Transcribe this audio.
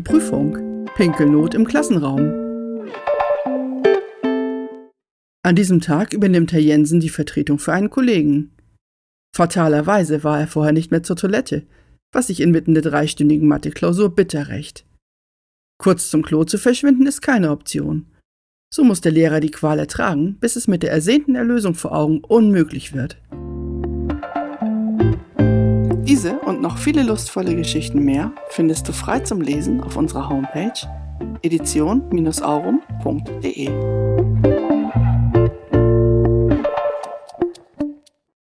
Prüfung. Pinkelnot im Klassenraum. An diesem Tag übernimmt Herr Jensen die Vertretung für einen Kollegen. Fatalerweise war er vorher nicht mehr zur Toilette, was sich inmitten der dreistündigen Mathe-Klausur bitter rächt. Kurz zum Klo zu verschwinden ist keine Option. So muss der Lehrer die Qual ertragen, bis es mit der ersehnten Erlösung vor Augen unmöglich wird. Diese und noch viele lustvolle Geschichten mehr findest du frei zum Lesen auf unserer Homepage edition-aurum.de.